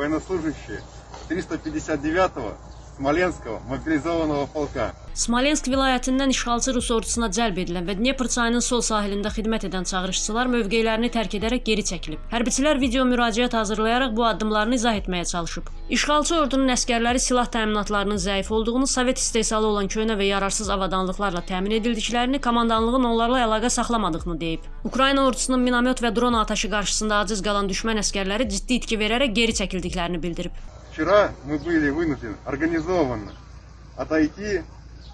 военнослужащие 359-го Смоленского мобилизованного полка. Smolensk vilayətindən işğalçı Rus ordusuna cəlb edilən və Dnepr çayının sol sahilində xidmət edən çağırışçılar mövqelərini tərk edərək geri çəkilib. Hərbçilər video müraciət hazırlayaraq bu addımlarını izah etməyə çalışıb. İşğalçı ordunun əsgərləri silah təminatlarının zəif olduğunu, Sovet istehsalı olan köhnə və yararsız avadanlıqlarla təmin edildiklərini, komandanlığın onlarla əlaqə saxlamadığını deyib. Ukrayna ordusunun minamyot və dron atəşi qarşısında aciz qalan düşmən əsgərləri ciddi itki verərək geri çəkildiklərini bildirib. Вчера мы были вынуждены организованно отойти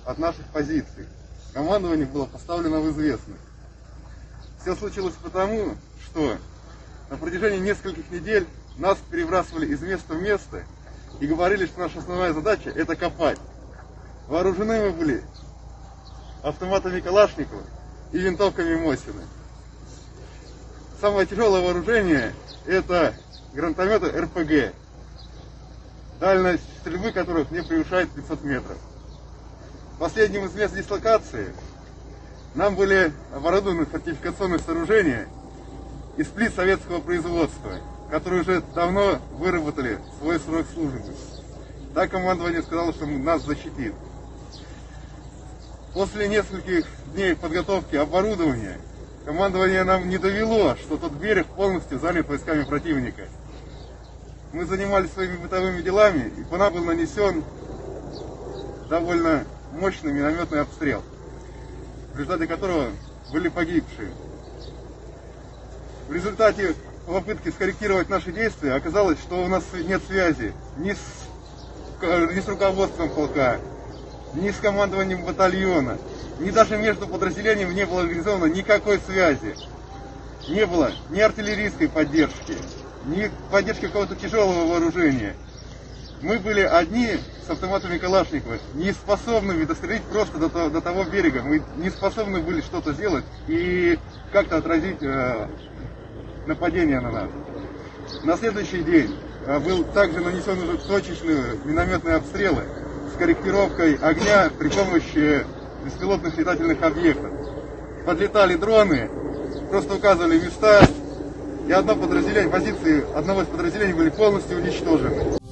от наших позиций. Командование было поставлено в известность. Все случилось потому, что на протяжении нескольких недель нас перебрасывали из места в место и говорили, что наша основная задача это копать. Вооружены мы были автоматами Калашникова и винтовками Мосина. Самое тяжелое вооружение это гранатометы РПГ, дальность стрельбы которых не превышает 500 метров. Последним из мест дислокации нам были оборудованы фортификационные сооружения из плит советского производства, которые уже давно выработали свой срок службы. Так командование сказало, что нас защитит. После нескольких дней подготовки оборудования командование нам не довело, что тот берег полностью занят войсками противника. Мы занимались своими бытовыми делами, и по нам был нанесен довольно мощный минометный обстрел, в результате которого были погибшие. В результате попытки скорректировать наши действия оказалось, что у нас нет связи ни с, ни с руководством полка, ни с командованием батальона, ни даже между подразделениями не было организовано никакой связи. Не было ни артиллерийской поддержки, ни поддержки какого-то тяжелого вооружения. Мы были одни с автоматами Калашникова, не способными дострелить просто до, того- до того берега. Мы не способны были что-то сделать и как-то отразить э, нападение на нас. На следующий день э, был также нанесен уже точечные минометные обстрелы с корректировкой огня при помощи беспилотных летательных объектов. Подлетали дроны, просто указывали места, и одно подразделение, позиции одного из подразделений были полностью уничтожены.